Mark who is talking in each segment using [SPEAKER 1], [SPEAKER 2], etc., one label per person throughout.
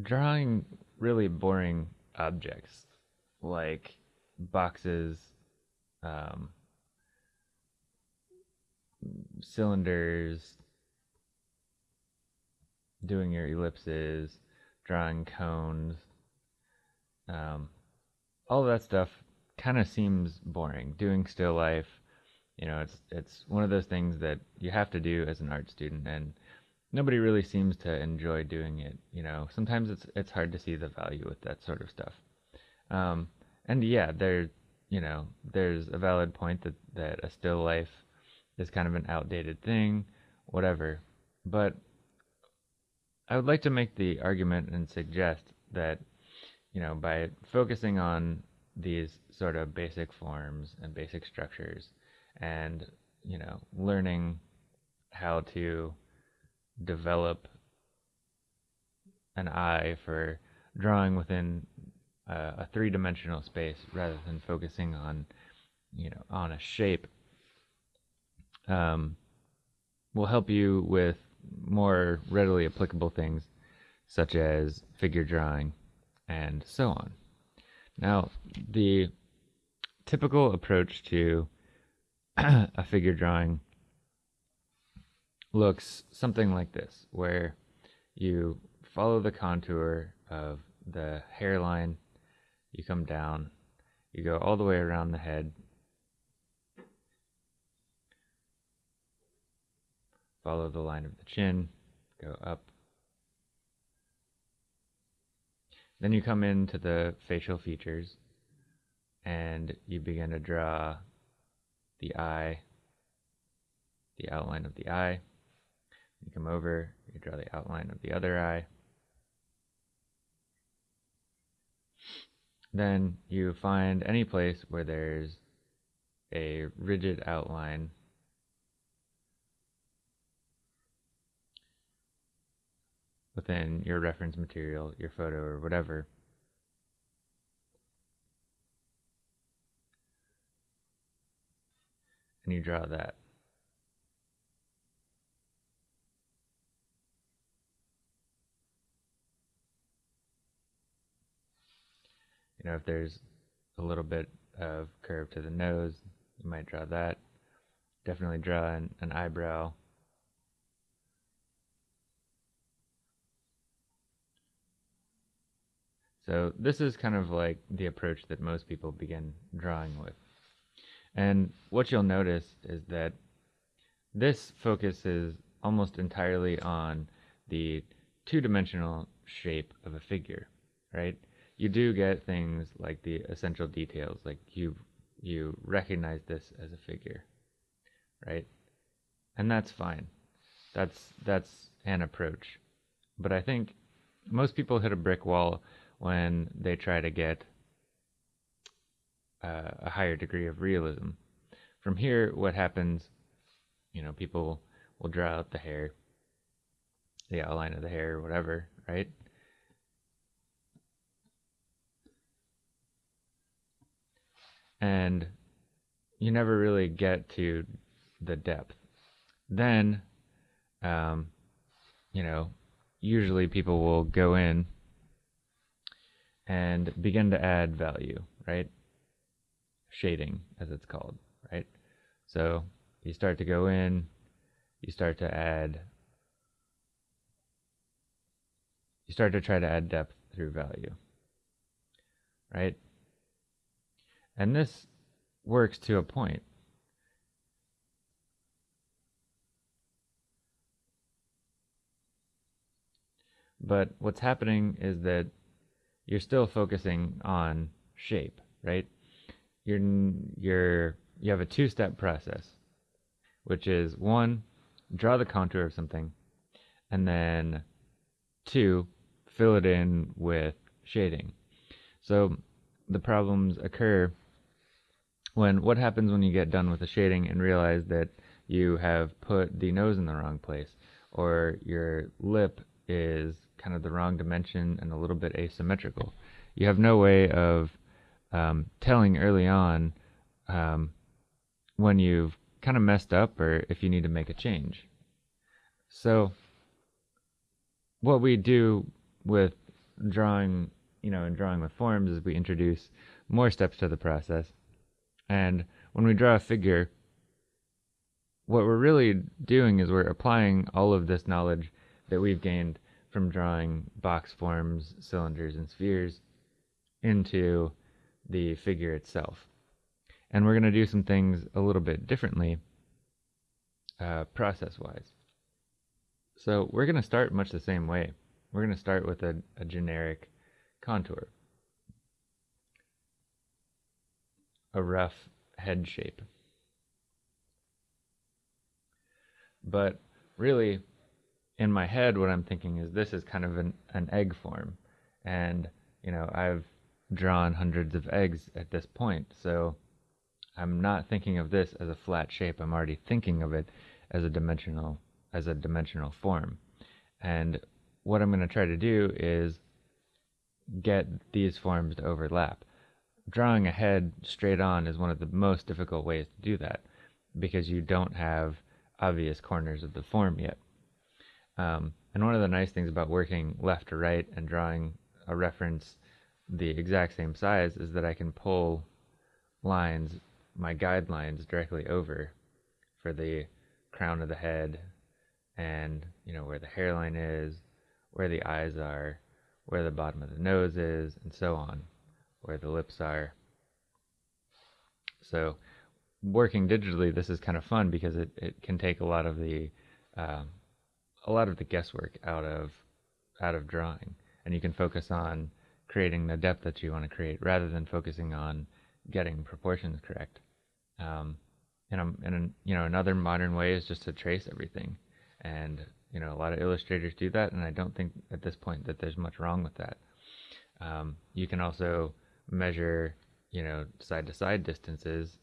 [SPEAKER 1] drawing really boring objects like boxes, um, cylinders, doing your ellipses, drawing cones, um, all that stuff kind of seems boring. Doing still life, you know, it's it's one of those things that you have to do as an art student, and nobody really seems to enjoy doing it. You know, sometimes it's it's hard to see the value with that sort of stuff. Um, and yeah, there, you know, there's a valid point that that a still life is kind of an outdated thing, whatever. But I would like to make the argument and suggest that, you know, by focusing on these sort of basic forms and basic structures and, you know, learning how to develop an eye for drawing within a, a three-dimensional space rather than focusing on, you know, on a shape um, will help you with more readily applicable things such as figure drawing and so on. Now, the typical approach to a figure drawing looks something like this, where you follow the contour of the hairline, you come down, you go all the way around the head, follow the line of the chin, go up. Then you come into the facial features and you begin to draw the eye, the outline of the eye. You come over, you draw the outline of the other eye. Then you find any place where there's a rigid outline within your reference material, your photo, or whatever. And you draw that. You know, if there's a little bit of curve to the nose, you might draw that. Definitely draw an, an eyebrow So this is kind of like the approach that most people begin drawing with. And what you'll notice is that this focuses almost entirely on the two-dimensional shape of a figure, right? You do get things like the essential details, like you you recognize this as a figure, right? And that's fine. That's that's an approach. But I think most people hit a brick wall when they try to get uh, a higher degree of realism. From here, what happens, you know, people will draw out the hair, the outline of the hair, whatever, right? And you never really get to the depth. Then, um, you know, usually people will go in and begin to add value, right? Shading, as it's called, right? So you start to go in, you start to add, you start to try to add depth through value, right? And this works to a point. But what's happening is that you're still focusing on shape, right? You're you're you have a two-step process, which is one, draw the contour of something, and then two, fill it in with shading. So the problems occur when what happens when you get done with the shading and realize that you have put the nose in the wrong place or your lip is kind of the wrong dimension and a little bit asymmetrical. You have no way of um, telling early on um, when you've kind of messed up or if you need to make a change. So, what we do with drawing, you know, in drawing with forms is we introduce more steps to the process. And when we draw a figure, what we're really doing is we're applying all of this knowledge that we've gained from drawing box forms, cylinders, and spheres into the figure itself. And we're going to do some things a little bit differently uh, process-wise. So we're going to start much the same way. We're going to start with a, a generic contour. A rough head shape. But really, in my head, what I'm thinking is this is kind of an, an egg form. And, you know, I've drawn hundreds of eggs at this point. So I'm not thinking of this as a flat shape. I'm already thinking of it as a dimensional as a dimensional form. And what I'm going to try to do is get these forms to overlap. Drawing a head straight on is one of the most difficult ways to do that because you don't have obvious corners of the form yet. Um, and one of the nice things about working left to right and drawing a reference the exact same size is that I can pull lines, my guidelines directly over for the crown of the head and, you know, where the hairline is, where the eyes are, where the bottom of the nose is, and so on, where the lips are. So working digitally, this is kind of fun because it, it can take a lot of the um, a lot of the guesswork out of out of drawing, and you can focus on creating the depth that you want to create rather than focusing on getting proportions correct. Um, and, um, and you know another modern way is just to trace everything, and you know a lot of illustrators do that, and I don't think at this point that there's much wrong with that. Um, you can also measure you know side to side distances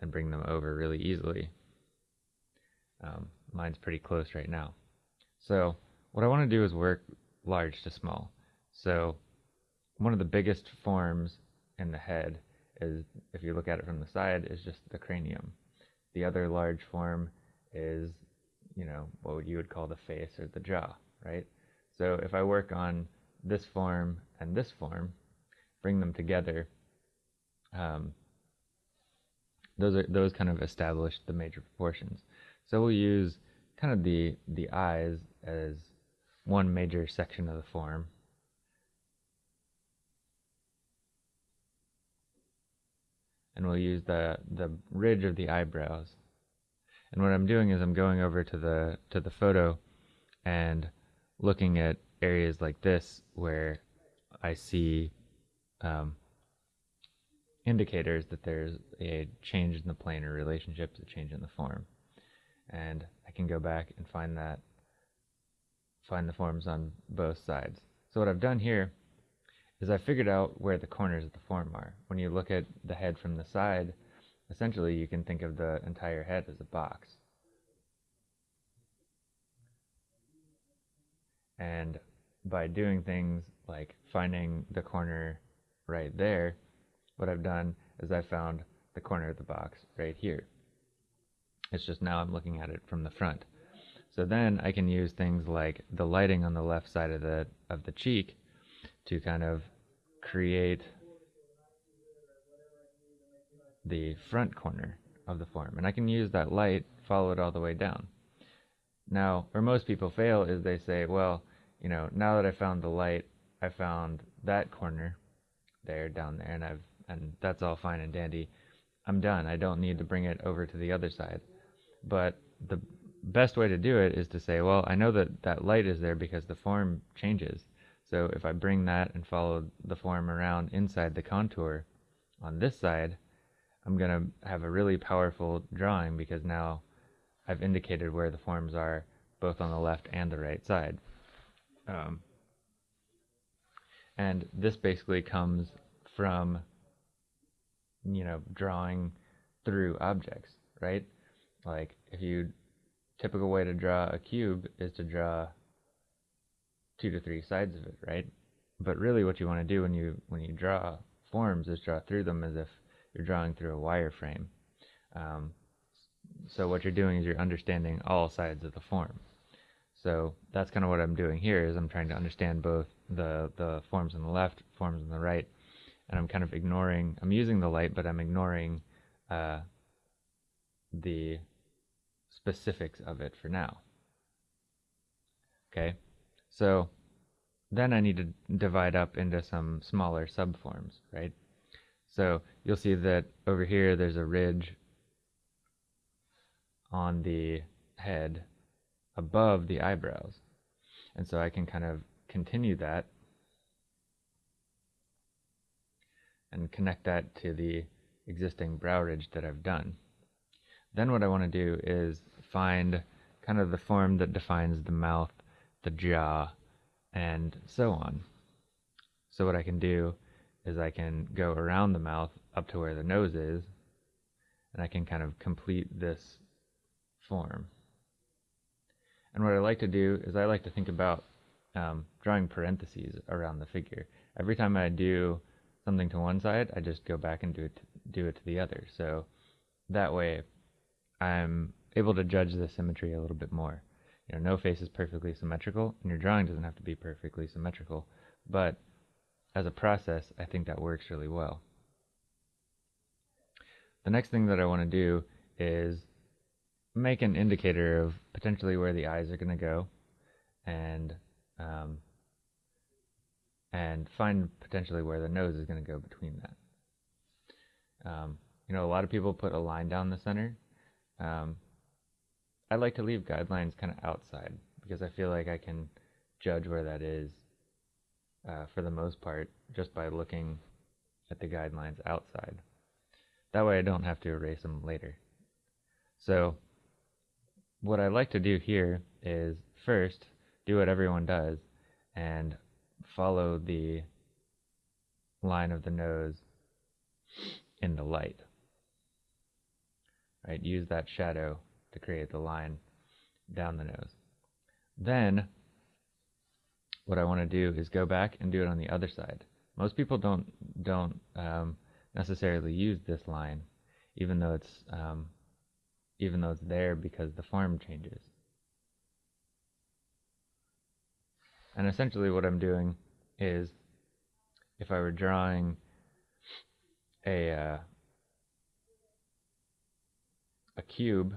[SPEAKER 1] and bring them over really easily. Um, mine's pretty close right now. So what I want to do is work large to small. So one of the biggest forms in the head is, if you look at it from the side, is just the cranium. The other large form is, you know, what you would call the face or the jaw, right? So if I work on this form and this form, bring them together, um, those are those kind of establish the major proportions. So we'll use kind of the the eyes as one major section of the form. And we'll use the the ridge of the eyebrows. And what I'm doing is I'm going over to the to the photo and looking at areas like this where I see um, indicators that there's a change in the planar relationships, a change in the form. And I can go back and find that, find the forms on both sides. So what I've done here is I figured out where the corners of the form are. When you look at the head from the side, essentially you can think of the entire head as a box. And by doing things like finding the corner right there, what I've done is I found the corner of the box right here. It's just now I'm looking at it from the front. So then I can use things like the lighting on the left side of the of the cheek to kind of create the front corner of the form. And I can use that light, follow it all the way down. Now, where most people fail is they say, well, you know, now that I found the light, I found that corner there, down there, and I've and that's all fine and dandy. I'm done. I don't need to bring it over to the other side. But the best way to do it is to say, well, I know that that light is there because the form changes. So if I bring that and follow the form around inside the contour on this side, I'm going to have a really powerful drawing because now I've indicated where the forms are both on the left and the right side. Um, and this basically comes from you know, drawing through objects, right? Like if you typical way to draw a cube is to draw two to three sides of it, right? But really what you want to do when you when you draw forms is draw through them as if you're drawing through a wireframe. Um, so what you're doing is you're understanding all sides of the form. So that's kind of what I'm doing here is I'm trying to understand both the, the forms on the left, forms on the right, and I'm kind of ignoring, I'm using the light, but I'm ignoring uh, the specifics of it for now. Okay, so then I need to divide up into some smaller subforms, right? So you'll see that over here there's a ridge on the head above the eyebrows. And so I can kind of continue that and connect that to the existing brow ridge that I've done. Then what I want to do is find kind of the form that defines the mouth, the jaw, and so on. So what I can do is I can go around the mouth up to where the nose is, and I can kind of complete this form. And what I like to do is I like to think about um, drawing parentheses around the figure. Every time I do something to one side, I just go back and do it to, do it to the other. So that way, I'm able to judge the symmetry a little bit more. You know, no face is perfectly symmetrical, and your drawing doesn't have to be perfectly symmetrical. But as a process, I think that works really well. The next thing that I want to do is make an indicator of potentially where the eyes are going to go and um, and find potentially where the nose is going to go between that. Um, you know, a lot of people put a line down the center. Um, I like to leave guidelines kind of outside because I feel like I can judge where that is uh, for the most part just by looking at the guidelines outside. That way I don't have to erase them later. So what I like to do here is first do what everyone does and follow the line of the nose in the light. Right, use that shadow to create the line down the nose. Then what I want to do is go back and do it on the other side. Most people don't don't um, necessarily use this line, even though it's um, even though it's there because the form changes. And essentially what I'm doing is if I were drawing a uh, a cube,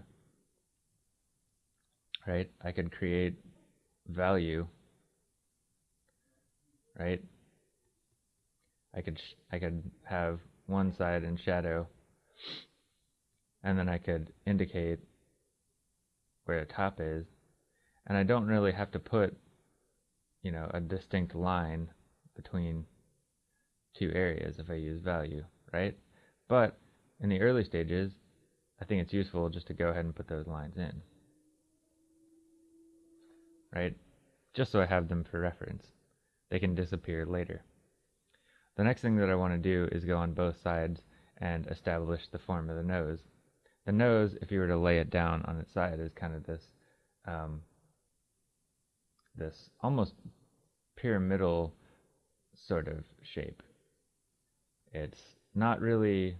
[SPEAKER 1] right? I could create value, right? I could I could have one side in shadow and then I could indicate where the top is and I don't really have to put you know a distinct line between two areas if I use value right? But in the early stages I think it's useful just to go ahead and put those lines in right? Just so I have them for reference. They can disappear later. The next thing that I want to do is go on both sides and establish the form of the nose. The nose, if you were to lay it down on its side, is kind of this um, this almost pyramidal sort of shape. It's not really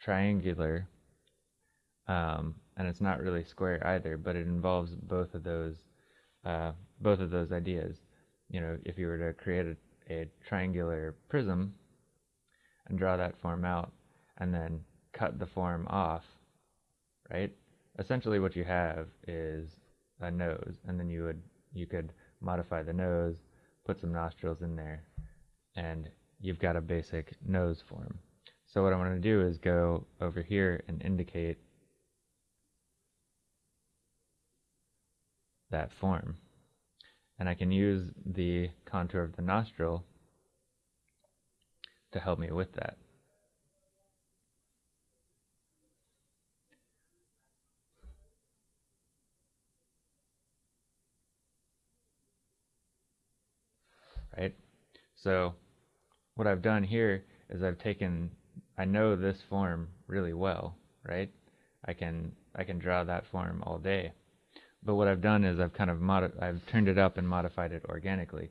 [SPEAKER 1] triangular, um, and it's not really square either, but it involves both of those uh, both of those ideas. You know, if you were to create a, a triangular prism and draw that form out, and then cut the form off, right? Essentially what you have is a nose, and then you would you could modify the nose, put some nostrils in there, and you've got a basic nose form. So what I'm going to do is go over here and indicate that form. And I can use the contour of the nostril to help me with that. Right? So what I've done here is I've taken, I know this form really well, right? I can, I can draw that form all day. But what I've done is I've kind of modi- I've turned it up and modified it organically.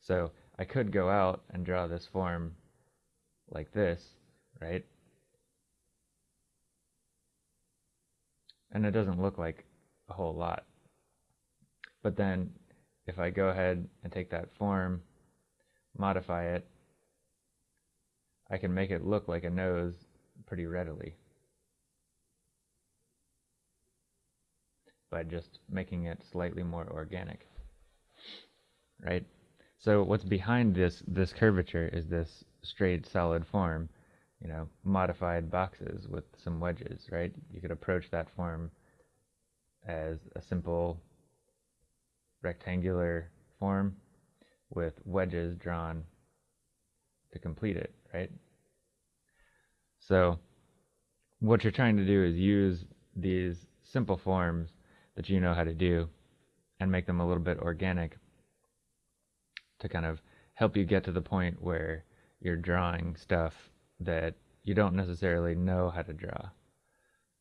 [SPEAKER 1] So I could go out and draw this form like this, right? And it doesn't look like a whole lot. But then if I go ahead and take that form, modify it, I can make it look like a nose pretty readily by just making it slightly more organic. Right? So what's behind this this curvature is this straight solid form, you know, modified boxes with some wedges, right? You could approach that form as a simple rectangular form with wedges drawn to complete it, right? So what you're trying to do is use these simple forms that you know how to do and make them a little bit organic to kind of help you get to the point where you're drawing stuff that you don't necessarily know how to draw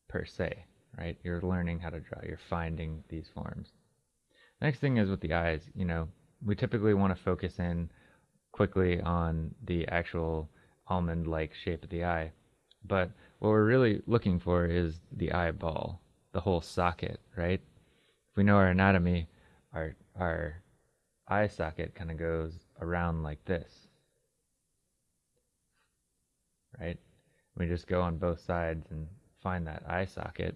[SPEAKER 1] per se, right? You're learning how to draw, you're finding these forms. Next thing is with the eyes, you know, we typically want to focus in quickly on the actual almond-like shape of the eye. But what we're really looking for is the eyeball, the whole socket, right? If we know our anatomy, our our eye socket kind of goes around like this, right? We just go on both sides and find that eye socket.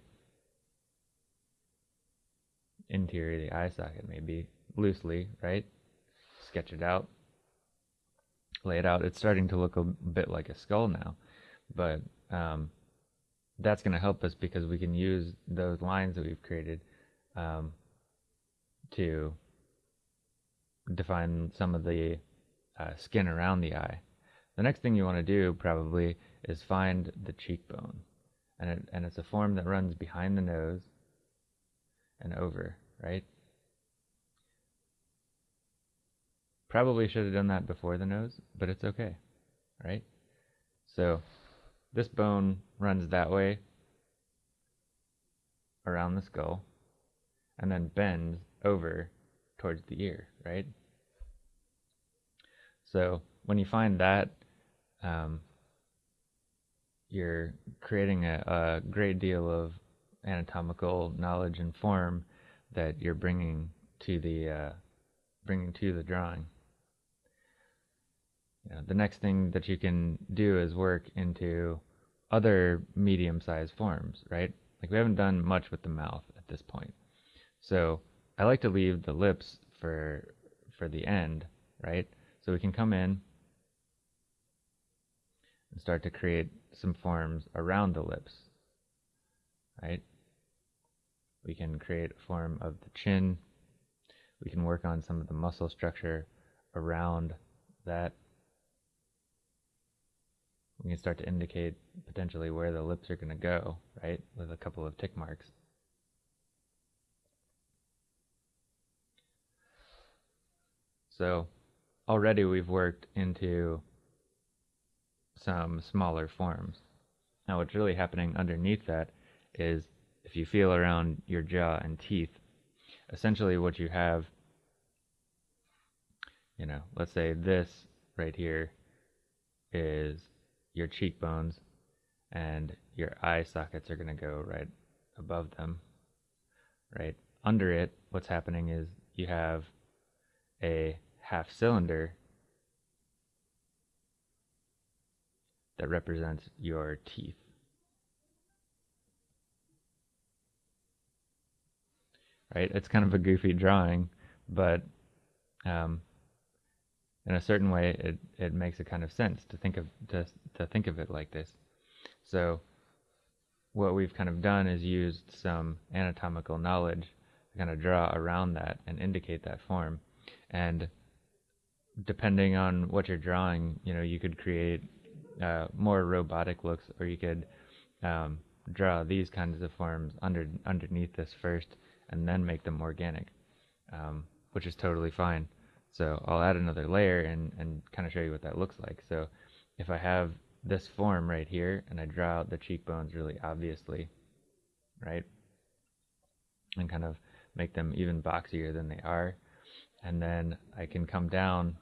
[SPEAKER 1] Interior of the eye socket, maybe loosely, right? Sketch it out, lay it out. It's starting to look a bit like a skull now, but um, that's going to help us because we can use those lines that we've created um, to define some of the uh, skin around the eye. The next thing you want to do probably is find the cheekbone. And, it, and it's a form that runs behind the nose and over, right? Probably should have done that before the nose, but it's okay, right? So this bone runs that way around the skull and then bends over towards the ear, right? So when you find that, um, you're creating a, a great deal of anatomical knowledge and form that you're bringing to the uh, bringing to the drawing. You know, the next thing that you can do is work into other medium-sized forms, right? Like we haven't done much with the mouth at this point. So I like to leave the lips for for the end, right? So we can come in and start to create some forms around the lips, right? We can create a form of the chin. We can work on some of the muscle structure around that. We can start to indicate potentially where the lips are going to go, right, with a couple of tick marks. So already we've worked into some smaller forms. Now what's really happening underneath that is if you feel around your jaw and teeth, essentially what you have, you know, let's say this right here is your cheekbones and your eye sockets are going to go right above them, right? Under it, what's happening is you have a half cylinder that represents your teeth. Right? It's kind of a goofy drawing, but um, in a certain way, it, it makes a kind of sense to think of to, to think of it like this. So, what we've kind of done is used some anatomical knowledge to kind of draw around that and indicate that form. And depending on what you're drawing, you know, you could create uh, more robotic looks, or you could um, draw these kinds of forms under underneath this first, and then make them organic, um, which is totally fine. So I'll add another layer and and kind of show you what that looks like. So if I have this form right here, and I draw out the cheekbones really obviously, right, and kind of make them even boxier than they are, and then I can come down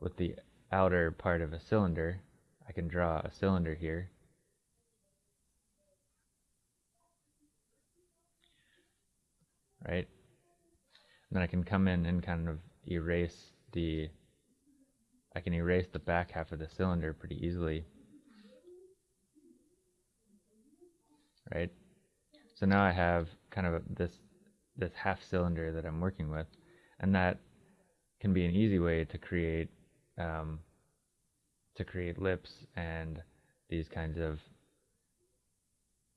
[SPEAKER 1] with the outer part of a cylinder. I can draw a cylinder here. Right? Then I can come in and kind of erase the I can erase the back half of the cylinder pretty easily. Right? So now I have kind of this this half cylinder that I'm working with, and that can be an easy way to create um, to create lips and these kinds of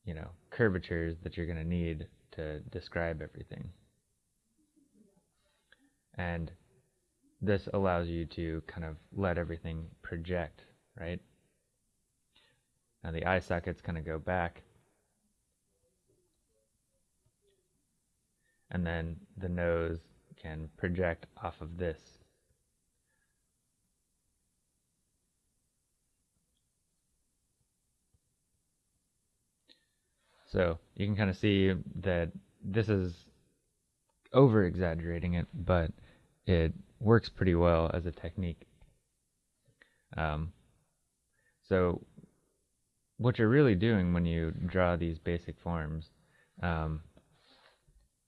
[SPEAKER 1] you know curvatures that you're going to need to describe everything. And this allows you to kind of let everything project, right? Now the eye sockets kind of go back. And then the nose can project off of this. So you can kind of see that this is over exaggerating it, but it works pretty well as a technique. Um, so what you're really doing when you draw these basic forms, um,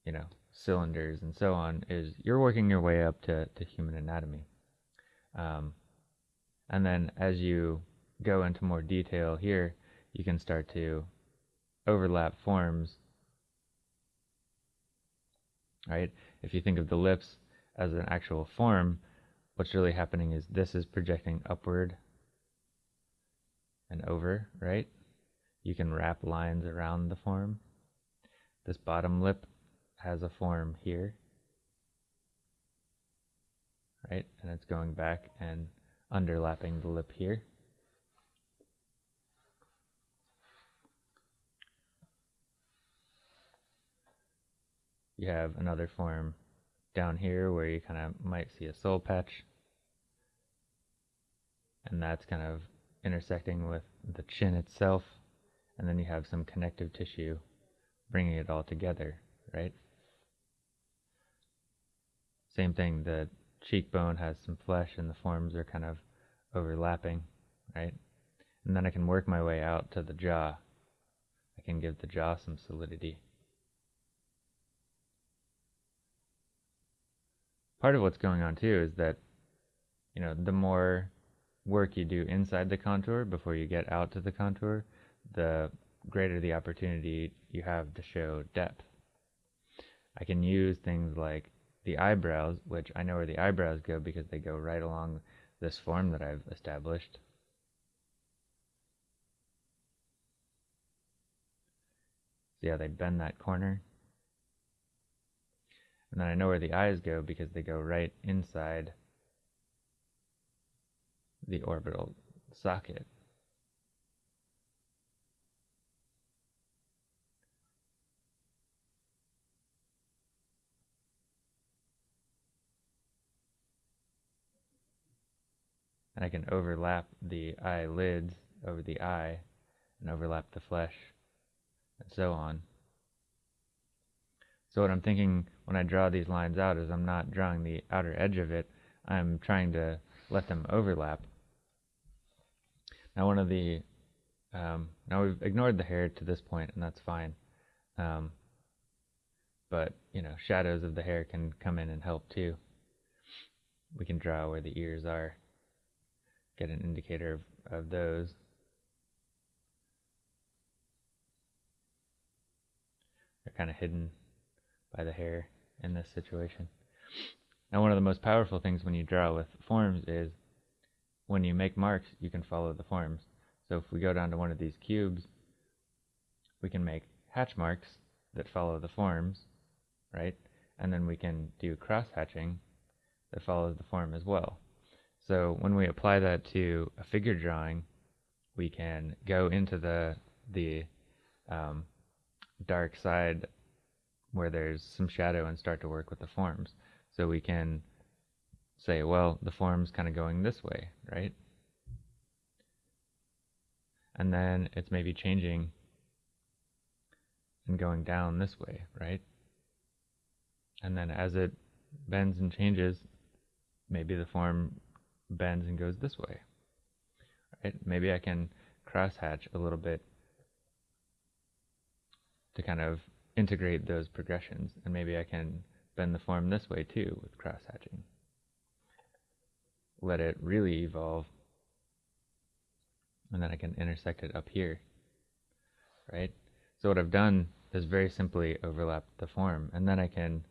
[SPEAKER 1] you know, cylinders and so on, is you're working your way up to, to human anatomy. Um, and then as you go into more detail here, you can start to overlap forms, right? If you think of the lips as an actual form, what's really happening is this is projecting upward and over, right? You can wrap lines around the form. This bottom lip has a form here, right? And it's going back and underlapping the lip here. You have another form down here where you kind of might see a soul patch. And that's kind of intersecting with the chin itself. And then you have some connective tissue bringing it all together, right? Same thing, the cheekbone has some flesh and the forms are kind of overlapping, right? And then I can work my way out to the jaw. I can give the jaw some solidity. Part of what's going on too is that you know the more work you do inside the contour before you get out to the contour, the greater the opportunity you have to show depth. I can use things like the eyebrows, which I know where the eyebrows go because they go right along this form that I've established. See how they bend that corner? And then I know where the eyes go because they go right inside the orbital socket. And I can overlap the eyelids over the eye and overlap the flesh and so on. So what I'm thinking when I draw these lines out is I'm not drawing the outer edge of it, I'm trying to let them overlap. Now one of the, um, now we've ignored the hair to this point and that's fine. Um, but, you know, shadows of the hair can come in and help too. We can draw where the ears are, get an indicator of, of those. They're kind of hidden by the hair in this situation. Now, one of the most powerful things when you draw with forms is when you make marks, you can follow the forms. So if we go down to one of these cubes, we can make hatch marks that follow the forms, right? And then we can do cross hatching that follows the form as well. So when we apply that to a figure drawing, we can go into the the um, dark side where there's some shadow and start to work with the forms. So we can say, well, the form's kind of going this way, right? And then it's maybe changing and going down this way, right? And then as it bends and changes, maybe the form bends and goes this way, right? Maybe I can crosshatch a little bit to kind of integrate those progressions and maybe I can bend the form this way too with cross-hatching. Let it really evolve. And then I can intersect it up here, right? So what I've done is very simply overlap the form, and then I can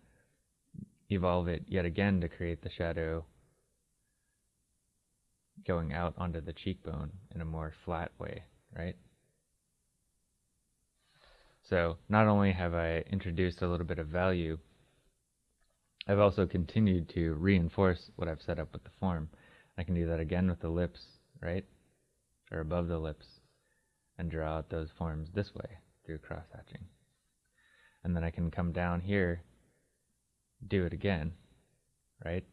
[SPEAKER 1] evolve it yet again to create the shadow going out onto the cheekbone in a more flat way, right? So not only have I introduced a little bit of value, I've also continued to reinforce what I've set up with the form. I can do that again with the lips, right? Or above the lips, and draw out those forms this way through cross-hatching. And then I can come down here, do it again, right?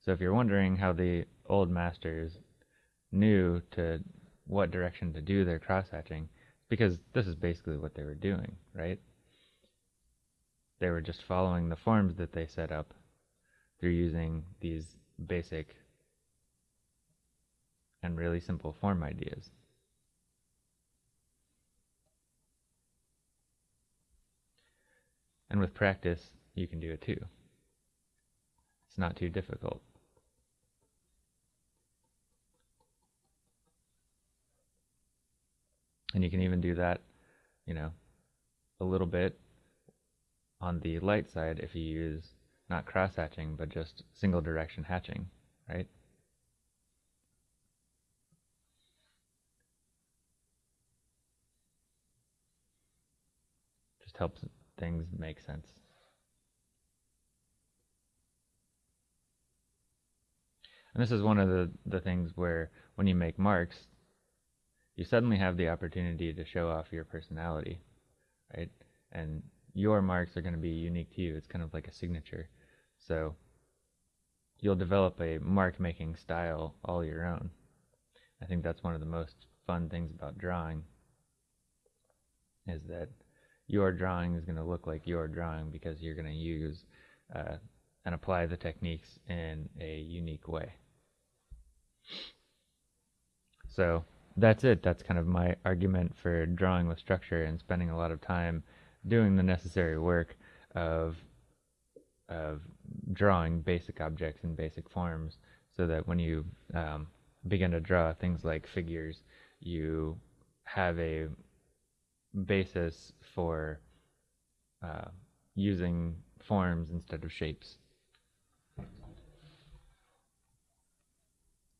[SPEAKER 1] So if you're wondering how the old masters knew to what direction to do their cross-hatching, because this is basically what they were doing, right? They were just following the forms that they set up through using these basic and really simple form ideas. And with practice, you can do it too. It's not too difficult. And you can even do that, you know, a little bit on the light side if you use not cross hatching, but just single direction hatching, right? Just helps things make sense. And this is one of the, the things where when you make marks, you suddenly have the opportunity to show off your personality, right? And your marks are going to be unique to you. It's kind of like a signature. So you'll develop a mark making style all your own. I think that's one of the most fun things about drawing is that your drawing is going to look like your drawing because you're going to use uh, and apply the techniques in a unique way. So that's it. That's kind of my argument for drawing with structure and spending a lot of time doing the necessary work of of drawing basic objects in basic forms, so that when you um, begin to draw things like figures, you have a basis for uh, using forms instead of shapes.